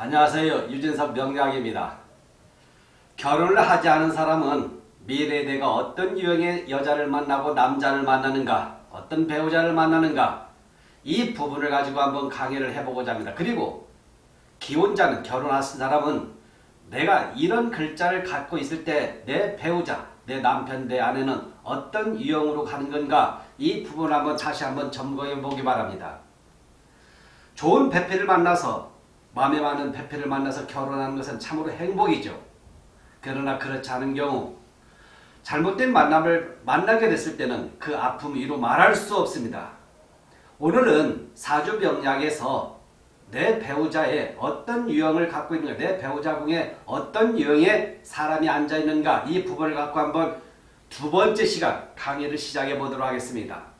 안녕하세요. 유진석 명약입니다. 결혼을 하지 않은 사람은 미래에 내가 어떤 유형의 여자를 만나고 남자를 만나는가 어떤 배우자를 만나는가 이 부분을 가지고 한번 강의를 해보고자 합니다. 그리고 기혼자는 결혼하신 사람은 내가 이런 글자를 갖고 있을 때 내 배우자, 내 남편, 내 아내는 어떤 유형으로 가는 건가 이 부분을 한번 다시 한번 점검해 보기 바랍니다. 좋은 배필을 만나서 마음에 맞는 배필을 만나서 결혼하는 것은 참으로 행복이죠. 그러나 그렇지 않은 경우 잘못된 만남을 만나게 됐을 때는 그 아픔 이로 말할 수 없습니다. 오늘은 사주병약에서 내 배우자의 어떤 유형을 갖고 있는가 내 배우자 중에 어떤 유형의 사람이 앉아있는가 이 부분을 갖고 한번 두 번째 시간 강의를 시작해 보도록 하겠습니다.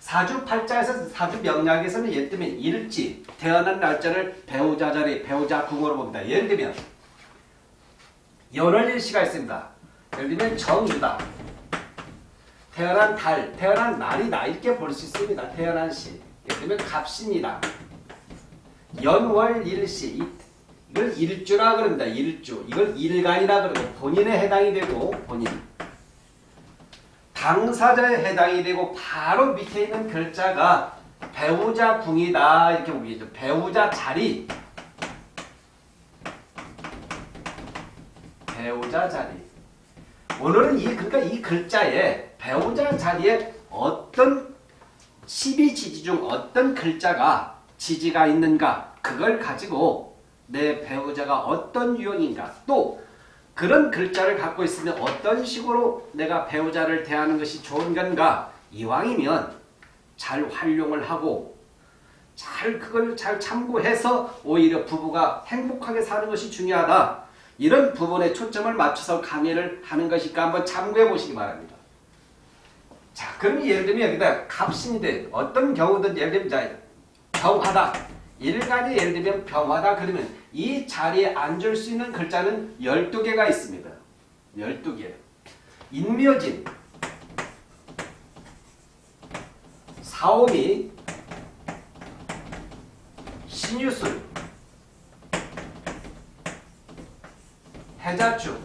사주 팔자에서 사주명약에서는 예를 들면 일지 태어난 날짜를 배우자 자리 배우자 궁으로 봅니다. 예를 들면 연월일시가 있습니다. 예를 들면 정유다. 태어난 달, 태어난 날이다 이렇게 볼 수 있습니다. 태어난 시. 예를 들면 갑신이다. 연월 일시 이걸 일주라 그럽니다. 일주. 이걸 일간이라 그러고 본인에 해당이 되고 본인. 당사자에 해당이 되고 바로 밑에 있는 글자가 배우자 궁이다 이렇게 보기죠. 배우자 자리 배우자 자리 오늘은 이 그러니까 이 글자에 배우자 자리에 어떤 12지지 중 어떤 글자가 지지가 있는가 그걸 가지고 내 배우자가 어떤 유형인가 또 그런 글자를 갖고 있으면 어떤 식으로 내가 배우자를 대하는 것이 좋은 건가 이왕이면 잘 활용을 하고 잘 그걸 잘 참고해서 오히려 부부가 행복하게 사는 것이 중요하다. 이런 부분에 초점을 맞춰서 강의를 하는 것이니까 한번 참고해 보시기 바랍니다. 자, 그럼 예를 들면 여기다 돼. 어떤 경우든 예를 들면 자, 병하다. 일간이 예를 들면 병하다 그러면 이 자리에 앉을 수 있는 글자는 12개가 있습니다. 12개. 인묘진, 사오미, 신유술, 해자축.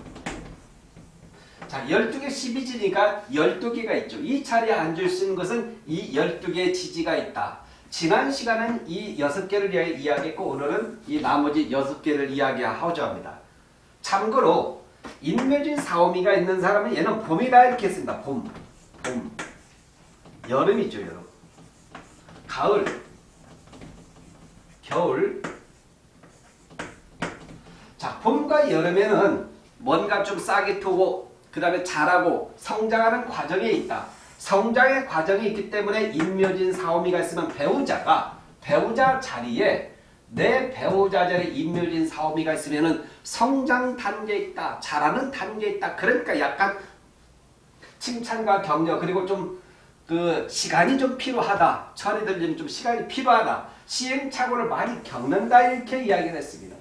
자, 12개 12지니까 12개가 있죠. 이 자리에 앉을 수 있는 것은 이 12개의 지지가 있다. 지난 시간은 이 6개를 이야기했고 오늘은 이 나머지 6개를 이야기하고자 합니다. 참고로 인묘진 사오미가 있는 사람은 얘는 봄이다 이렇게 했습니다. 봄. 봄. 여름이죠. 여름. 가을. 겨울. 자, 봄과 여름에는 뭔가 좀 싹이 트고 그 다음에 자라고 성장하는 과정에 있다. 성장의 과정이 있기 때문에 인묘진 사오미가 있으면 배우자가 배우자 자리에 내 배우자 자리에 인묘진 사오미가 있으면 성장 단계에 있다. 자라는 단계에 있다. 그러니까 약간 칭찬과 격려 그리고 좀 그 시간이 좀 필요하다. 철이 들리면 좀 시간이 필요하다. 시행착오를 많이 겪는다 이렇게 이야기를 했습니다.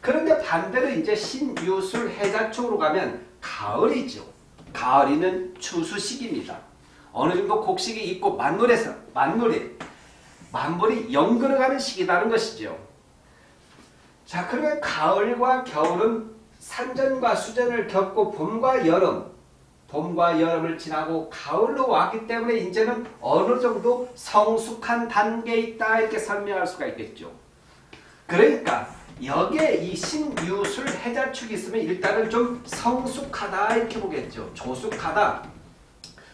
그런데 반대로 이제 신유술 해자 쪽으로 가면 가을이죠. 가을이는 추수식입니다. 어느 정도 곡식이 있고 만물에서 만물이 만물이 연그러가는 시기라는 것이죠. 자 그러면 가을과 겨울은 산전과 수전을 겪고 봄과 여름 봄과 여름을 지나고 가을로 왔기 때문에 이제는 어느 정도 성숙한 단계에 있다 이렇게 설명할 수가 있겠죠. 그러니까 여기에 이 신유술 해자축이 있으면 일단은 좀 성숙하다 이렇게 보겠죠. 조숙하다.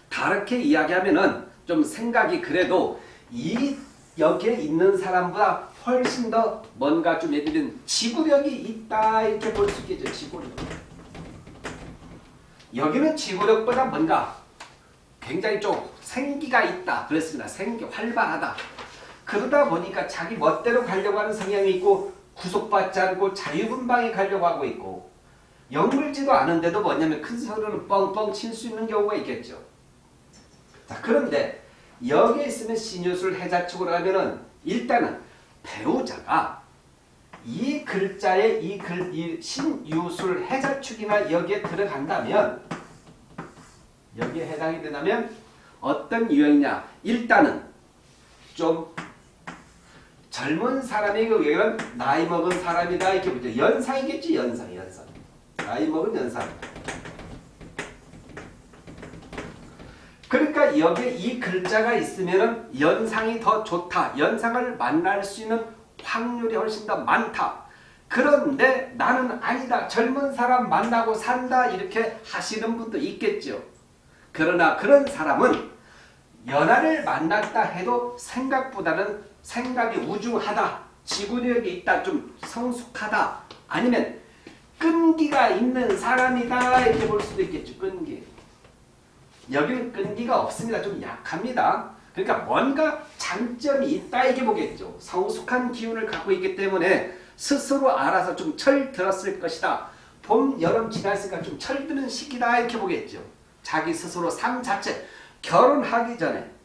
다르게 이야기하면은 좀 생각이 그래도 이 여기에 있는 사람보다 훨씬 더 뭔가 좀 예를 들면 지구력이 있다 이렇게 볼 수 있겠죠. 지구력. 여기는 지구력보다 뭔가 굉장히 좀 생기가 있다. 그랬습니다. 생기 활발하다. 그러다 보니까 자기 멋대로 가려고 하는 성향이 있고 구속받지 않고 자유분방히 가려고 하고 있고 영물지도 않은데도 뭐냐면 큰 소리를 뻥뻥 칠 수 있는 경우가 있겠죠. 자 그런데 여기에 있으면 신유술 해자축으로 하면은 일단은 배우자가 이 글자에 이 글, 이 신유술 해자축이나 여기에 들어간다면 여기에 해당이 된다면 어떤 유형이냐 일단은 좀 젊은 사람이 그 여기는 나이 먹은 사람이다 이렇게 보죠. 연상이겠지 연상 연상. 나이 먹은 연상. 그러니까 여기에 이 글자가 있으면 연상이 더 좋다. 연상을 만날 수 있는 확률이 훨씬 더 많다. 그런데 나는 아니다. 젊은 사람 만나고 산다. 이렇게 하시는 분도 있겠죠. 그러나 그런 사람은 연하를 만났다 해도 생각보다는 생각이 우중하다. 지구력이 있다. 좀 성숙하다. 아니면 끈기가 있는 사람이다. 이렇게 볼 수도 있겠죠. 끈기. 여기는 끈기가 없습니다. 좀 약합니다. 그러니까 뭔가 장점이 있다 이게 보겠죠. 성숙한 기운을 갖고 있기 때문에 스스로 알아서 좀 철 들었을 것이다. 봄, 여름 지났으니까 좀 철드는 시기다 이렇게 보겠죠. 자기 스스로 삶 자체 결혼하기 전에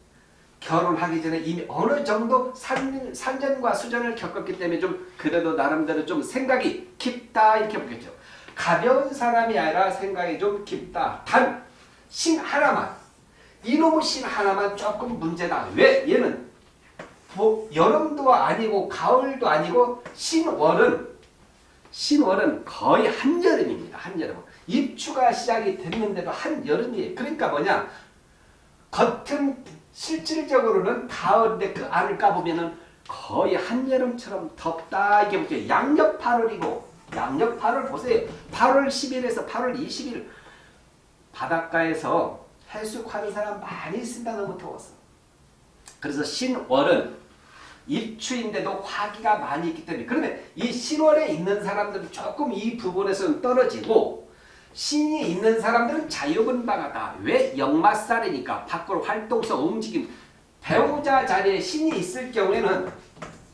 결혼하기 전에 이미 어느 정도 산, 산전과 수전을 겪었기 때문에 좀 그래도 나름대로 좀 생각이 깊다 이렇게 보겠죠. 가벼운 사람이 아니라 생각이 좀 깊다. 단 신 하나만 이놈의 신 하나만 조금 문제다. 왜? 얘는 뭐 여름도 아니고 가을도 아니고 신월은 신월은 거의 한여름입니다. 한여름. 입추가 시작이 됐는데도 한여름이에요. 그러니까 뭐냐? 겉은 실질적으로는 가을인데 그 안을 까보면은 거의 한여름처럼 덥다 이게 뭐죠? 양력 8월이고 양력 8월 보세요. 8월 10일에서 8월 20일 바닷가에서 해수하는 사람 많이 있습니다. 너무 더워서. 그래서 신월은 입추인데도 화기가 많이 있기 때문에 그러면 이 신월에 있는 사람들은 조금 이 부분에서는 떨어지고 신이 있는 사람들은 자유분방하다. 왜? 역마살이니까 밖으로 활동성 움직임 배우자 자리에 신이 있을 경우에는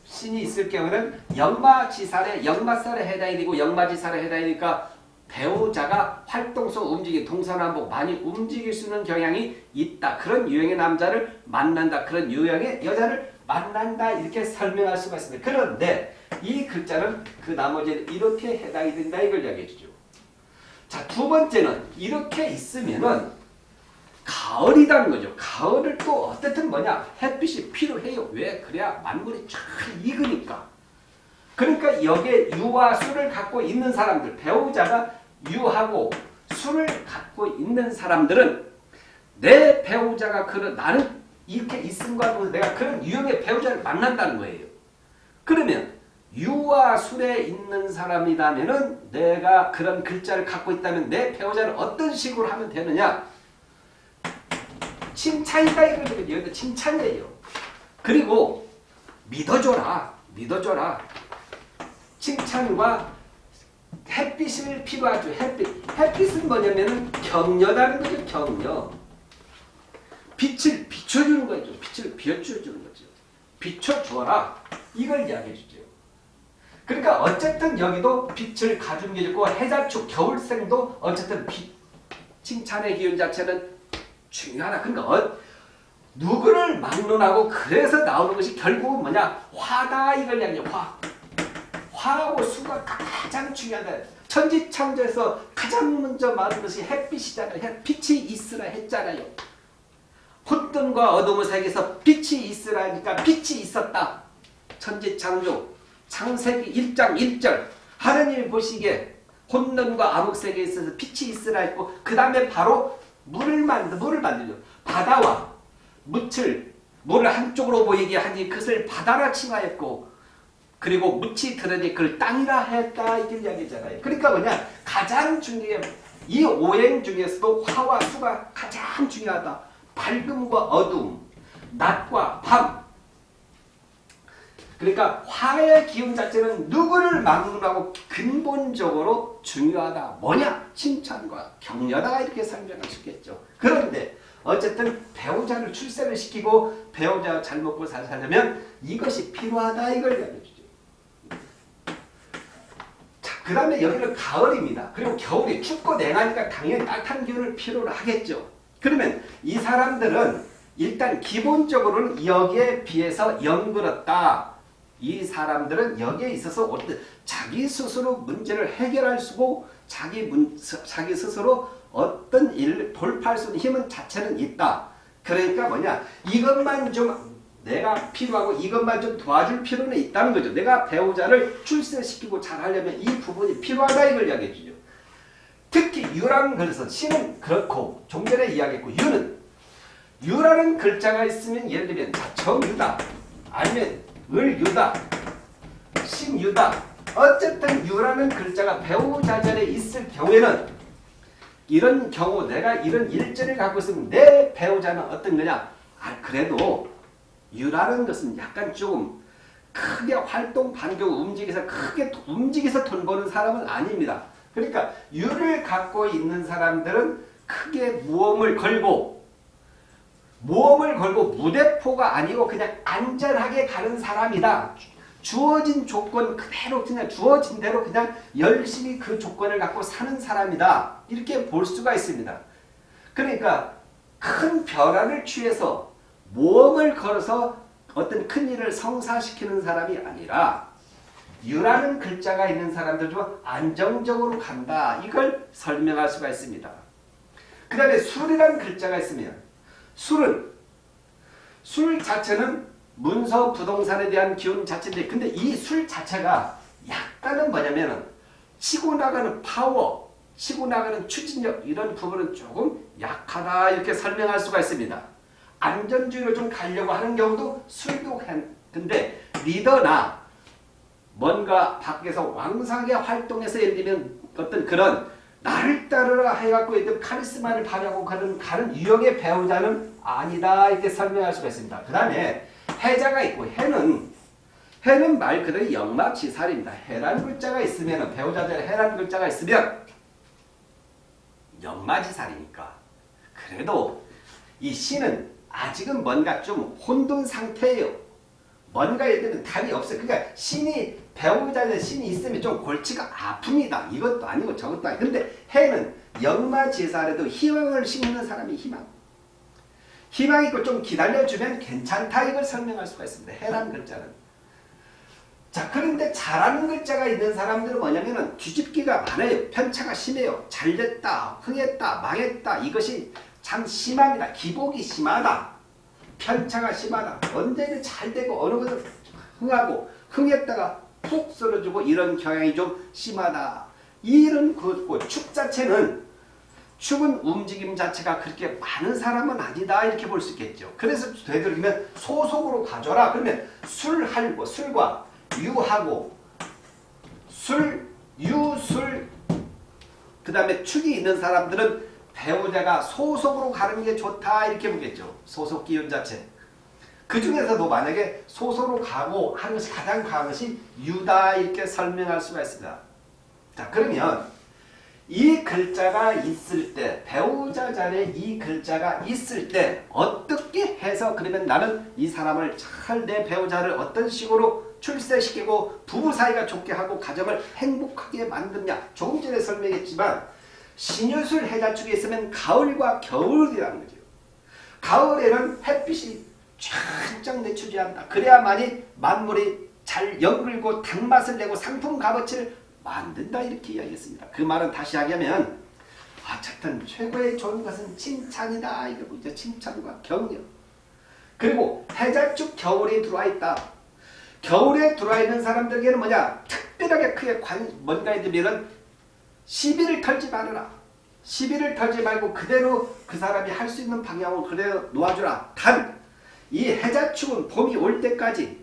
신이 있을 경우에는 역마지살에 역마살에 해당이 되고 역마지살에 해당이니까 배우자가 활동성 움직임 동서남북 많이 움직일 수 있는 경향이 있다. 그런 유형의 남자를 만난다. 그런 유형의 여자를 만난다. 이렇게 설명할 수가 있습니다. 그런데 이 글자는 그 나머지는 이렇게 해당이 된다. 이걸 이야기해 주죠. 자, 두 번째는 이렇게 있으면은 가을이라는 거죠. 가을을 또 어쨌든 뭐냐? 햇빛이 필요해요. 왜? 그래야 만물이 잘 익으니까. 그러니까 여기에 유와 수를 갖고 있는 사람들, 배우자가 유하고 수를 갖고 있는 사람들은 내 배우자가 그런 나는 이렇게 있음과 내가 그런 유형의 배우자를 만난다는 거예요. 그러면 유와 술에 있는 사람이라면은 내가 그런 글자를 갖고 있다면 내 배우자를 어떤 식으로 하면 되느냐? 칭찬이다. 여기다 칭찬이에요. 그리고 믿어줘라. 믿어줘라. 칭찬과 햇빛을 필요하죠. 햇빛. 햇빛은 뭐냐면은 격려라는 거죠. 격려. 빛을 비춰주는 거죠. 빛을 비춰주는 거죠. 비춰주어라. 이걸 이야기해 주죠. 그러니까 어쨌든 여기도 빛을 가진 게 있고 해자축 겨울생도 어쨌든 빛 칭찬의 기운 자체는 중요하다. 그러니까 어, 누구를 막론하고 그래서 나오는 것이 결국은 뭐냐 화다 이걸 이야기해 화. 화하고 수가 가장 중요하다. 천지창조에서 가장 먼저 말한 것이 햇빛이잖아요. 햇빛이 있으라 했잖아요. 혼돈과 어둠의 세계에서 빛이 있으라니까 빛이 있었다. 천지창조 창세기 1장 1절 하느님이 보시기에 혼돈과 암흑세계에 있어서 빛이 있으라 했고 그 다음에 바로 물을 만들 물을 만들죠. 바다와 묻을 물을 한쪽으로 보이게 하니 그것을 바다라 칭하였고 그리고 묻이 드러니 그걸 땅이라 했다 이게 이야기잖아요. 그러니까 뭐냐 가장 중요한 이 오행 중에서도 화와 수가 가장 중요하다. 밝음과 어둠, 낮과 밤. 그러니까 화의 기운 자체는 누구를 막론하고 근본적으로 중요하다. 뭐냐? 칭찬과 격려다 이렇게 설명할 수 있겠죠. 그런데 어쨌든 배우자를 출세를 시키고 배우자가 잘 먹고 잘 살려면 이것이 필요하다 이걸. 자, 그 다음에 여기는 가을입니다. 그리고 겨울이 춥고 냉하니까 당연히 따뜻한 기운을 필요로 하겠죠. 그러면 이 사람들은 일단 기본적으로는 여기에 비해서 영그럽다. 이 사람들은 여기에 있어서 어떤 자기 스스로 문제를 해결할 수고 자기 문, 자기 스스로 어떤 일을 돌파할 수 있는 힘은 자체는 있다. 그러니까 뭐냐 이것만 좀 내가 필요하고 이것만 좀 도와줄 필요는 있다는 거죠. 내가 배우자를 출세시키고 잘하려면 이 부분이 필요하다 이걸 이야기해 주죠. 특히 유라는 글에서 신은 그렇고 좀 전에 이야기했고 유는 유라는 글자가 있으면 예를 들면 정유다 아니면 을 유다 신 유다 어쨌든 유라는 글자가 배우자 전에 있을 경우에는 이런 경우 내가 이런 일자를 갖고 있으면 내 배우자는 어떤 거냐 아 그래도 유라는 것은 약간 조금 크게 활동 반경 움직여서 크게 움직여서 돈 버는 사람은 아닙니다. 그러니까 유를 갖고 있는 사람들은 크게 모험을 걸고 모험을 걸고 무대포가 아니고 그냥 안전하게 가는 사람이다. 주어진 조건 그대로 그냥 주어진 대로 그냥 열심히 그 조건을 갖고 사는 사람이다. 이렇게 볼 수가 있습니다. 그러니까 큰 변화를 취해서 모험을 걸어서 어떤 큰 일을 성사시키는 사람이 아니라 유라는 글자가 있는 사람들 중 안정적으로 간다. 이걸 설명할 수가 있습니다. 그 다음에 술이라는 글자가 있으면 술은 술 자체는 문서 부동산에 대한 기운 자체인데 근데 이 술 자체가 약간은 뭐냐면은 치고 나가는 파워, 치고 나가는 추진력 이런 부분은 조금 약하다 이렇게 설명할 수가 있습니다. 안전주의로 좀 가려고 하는 경우도 술도 근데 리더나 뭔가 밖에서 왕성하게 활동해서 예를 들면 어떤 그런 나를 따르라 해갖고 이제 카리스마를 발휘하고 가는, 가는 유형의 배우자는 아니다 이렇게 설명할 수가 있습니다. 그 다음에 해자가 있고 해는 해는 말 그대로 영막지살입니다. 해란 글자가 있으면 배우자들 해란 글자가 있으면 영마지살이니까 그래도 이 신은 아직은 뭔가 좀 혼돈 상태예요. 뭔가 예를 들면 답이 없어요. 그러니까 신이 배우자들 신이 있으면 좀 골치가 아픕니다. 이것도 아니고 저것도 아니고 근데 해는 영마지살에도 희망을 심는 사람이 희망 희망 있고 좀 기다려주면 괜찮다 이걸 설명할 수가 있습니다. 해란 글자는. 자 그런데 잘하는 글자가 있는 사람들은 뭐냐면은 뒤집기가 많아요. 편차가 심해요. 잘됐다, 흥했다, 망했다 이것이 참 심합니다. 기복이 심하다. 편차가 심하다. 언제는 잘되고 어느 것은 흥하고 흥했다가 푹 쓰러지고 이런 경향이 좀 심하다. 이런 그 축 자체는 축은 움직임 자체가 그렇게 많은 사람은 아니다 이렇게 볼 수 있겠죠. 그래서 되도록이면 소속으로 가져라. 그러면 술하고 술과 유하고 술, 유, 술, 그 다음에 축이 있는 사람들은 배우자가 소속으로 가는 게 좋다 이렇게 보겠죠. 소속 기운 자체. 그 중에서도 만약에 소속으로 가고 하는 것이 가장 강한 것이 유다 이렇게 설명할 수가 있습니다. 자 그러면 이 글자가 있을 때 배우자 자리에 이 글자가 있을 때 어떻게 해서 그러면 나는 이 사람을 잘 내 배우자를 어떤 식으로 출세시키고 부부 사이가 좋게 하고 가정을 행복하게 만드냐 조금 전에 설명했지만 신유술 해자 축에 있으면 가을과 겨울이라는 거죠. 가을에는 햇빛이 내추지한다. 그래야만이 만물이 잘 연글고 단맛을 내고 상품 값어치를 만든다 이렇게 이야기했습니다. 그 말은 다시 하자면 어쨌든 최고의 좋은 것은 칭찬이다. 이거 뭐죠? 칭찬과 격려. 그리고 해자축 겨울에 들어와 있다. 겨울에 들어와 있는 사람들에게는 뭐냐? 특별하게 크게 관, 뭔가 해두면은 시비를 털지 말아라. 시비를 털지 말고 그대로 그 사람이 할 수 있는 방향으로 그대로 놓아주라. 단, 이 해자축은 봄이 올 때까지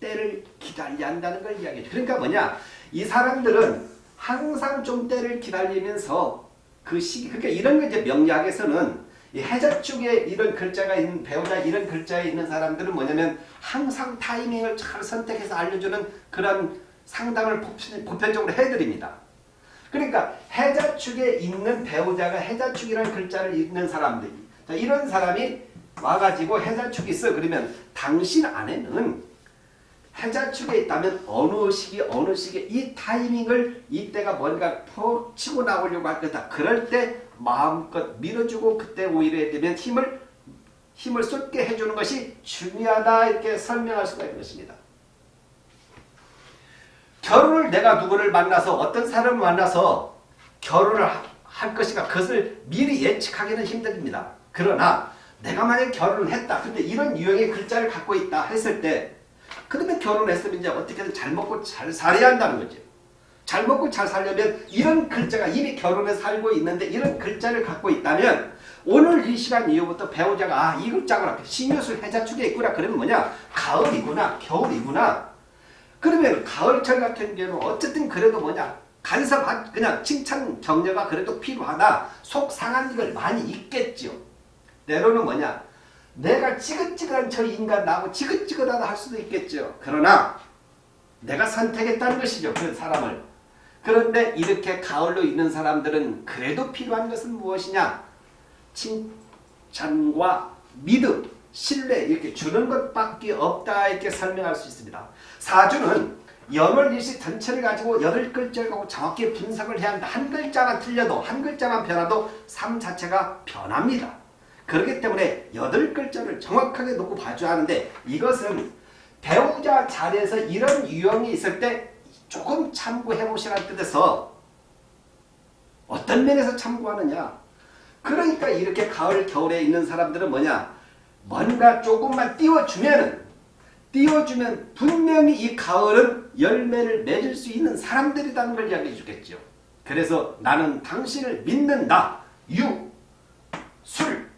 때를 기다려야 한다는 걸 이야기해줘. 그러니까 뭐냐? 이 사람들은 항상 좀 때를 기다리면서 그 시기, 그러니까 이런 거 이제 명리학에서는 이 해자축에 이런 글자가 있는 배우자 이런 글자에 있는 사람들은 뭐냐면 항상 타이밍을 잘 선택해서 알려주는 그런 상담을 보편적으로 해드립니다. 그러니까 해자축에 있는 배우자가 해자축이라는 글자를 읽는 사람들 자, 이런 사람이 와가지고 해자축이 있어 그러면 당신 안에는 해자축에 있다면 어느 시기 어느 시기에 이 타이밍을 이때가 뭔가 푹 치고 나오려고 할 거다. 그럴 때 마음껏 밀어주고 그때 오히려 되면 힘을 힘을 쏟게 해주는 것이 중요하다 이렇게 설명할 수가 있는 것입니다. 결혼을 내가 누구를 만나서 어떤 사람을 만나서 결혼을 할 것인가 그것을 미리 예측하기는 힘듭니다. 그러나 내가 만약에 결혼을 했다. 근데 이런 유형의 글자를 갖고 있다 했을 때 그러면 결혼했으면 이제 어떻게든 잘 먹고 잘 살아야 한다는 거죠. 잘 먹고 잘 살려면 이런 글자가 이미 결혼해 살고 있는데 이런 글자를 갖고 있다면 오늘 이 시간 이후부터 배우자가 아 이 글자구나. 신유술 해자축에 있구나. 그러면 뭐냐? 가을이구나. 겨울이구나. 그러면 가을철 같은 경우는 어쨌든 그래도 뭐냐? 간섭 그냥 칭찬 격려가 그래도 필요하다. 속 상한 걸 많이 있겠죠 때로는 뭐냐 내가 지긋지긋한 저 인간 나하고 지긋지긋하다 할 수도 있겠죠 그러나 내가 선택했다는 것이죠 그 사람을 그런데 이렇게 가을로 있는 사람들은 그래도 필요한 것은 무엇이냐 칭찬과 믿음, 신뢰 이렇게 주는 것밖에 없다 이렇게 설명할 수 있습니다. 사주는 연월일시 전체를 가지고 여덟 글자를 갖고 정확히 분석을 해야 한다. 한 글자만 틀려도 한 글자만 변화도 삶 자체가 변합니다. 그렇기 때문에 여덟 글자를 정확하게 놓고 봐줘야 하는데 이것은 배우자 자리에서 이런 유형이 있을 때 조금 참고해 보시라는 뜻에서 어떤 면에서 참고하느냐 그러니까 이렇게 가을 겨울에 있는 사람들은 뭐냐 뭔가 조금만 띄워주면은 띄워주면 분명히 이 가을은 열매를 맺을 수 있는 사람들이라는 걸 이야기해 주겠죠. 그래서 나는 당신을 믿는다. 유, 술,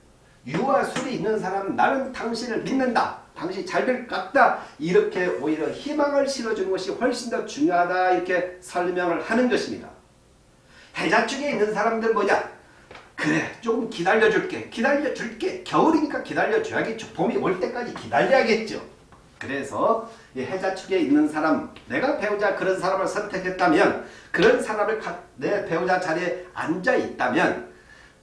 유와 술이 있는 사람은 나는 당신을 믿는다. 당신 잘 될 것 같다. 이렇게 오히려 희망을 실어주는 것이 훨씬 더 중요하다. 이렇게 설명을 하는 것입니다. 해자축에 있는 사람들 뭐냐? 그래 조금 기다려줄게 기다려줄게 겨울이니까 기다려줘야겠죠 봄이 올 때까지 기다려야겠죠 그래서 이 해자축에 있는 사람 내가 배우자 그런 사람을 선택했다면 그런 사람을 내 배우자 자리에 앉아 있다면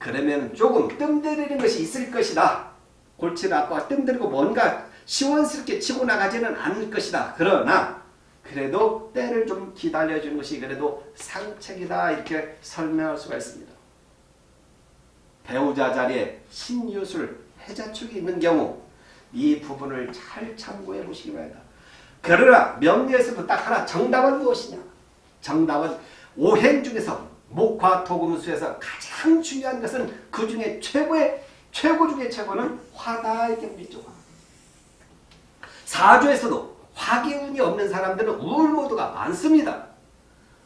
그러면 조금 뜸들이는 것이 있을 것이다 골치를 아파 뜸들이고 뭔가 시원스럽게 치고 나가지는 않을 것이다 그러나 그래도 때를 좀 기다려주는 것이 그래도 상책이다 이렇게 설명할 수가 있습니다 배우자 자리에 신유술, 해자축이 있는 경우 이 부분을 잘 참고해 보시기 바랍니다. 그러나 명리에서도 딱 하나 정답은 무엇이냐? 정답은 오행 중에서 목화 토금수에서 가장 중요한 것은 그 중에 최고의 최고 중에 최고는 화다 이렇게 우리죠. 사주에서도 화기운이 없는 사람들은 우울모드가 많습니다.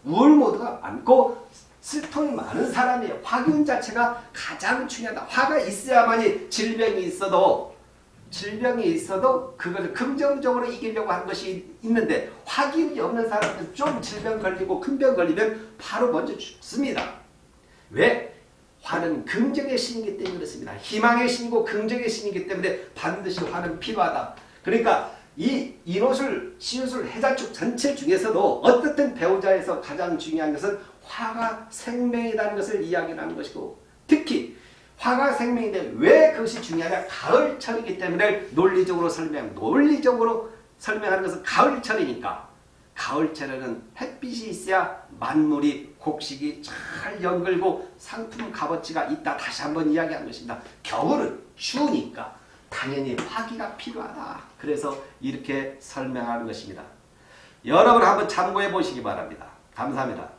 우울모드가 많고 슬통이 많은 사람이에요. 화균 자체가 가장 중요하다. 화가 있어야만이 질병이 있어도 질병이 있어도 그것을 긍정적으로 이기려고 하는 것이 있는데 화기운이 없는 사람은 좀 질병 걸리고 큰 병 걸리면 바로 먼저 죽습니다. 왜? 화는 긍정의 신이기 때문에 그렇습니다. 희망의 신이고 긍정의 신이기 때문에 반드시 화는 필요하다. 그러니까 이 인호술, 시유술, 해자축 전체 중에서도 어떻든 배우자에서 가장 중요한 것은 화가 생명이라는 것을 이야기하는 것이고 특히 화가 생명인데 왜 그것이 중요하냐 가을철이기 때문에 논리적으로 설명 논리적으로 설명하는 것은 가을철이니까. 가을철에는 햇빛이 있어야 만물이 곡식이 잘 연글고 상품 값어치가 있다. 다시 한번 이야기한 것입니다. 겨울은 추우니까 당연히 화기가 필요하다. 그래서 이렇게 설명하는 것입니다. 여러분 한번 참고해 보시기 바랍니다. 감사합니다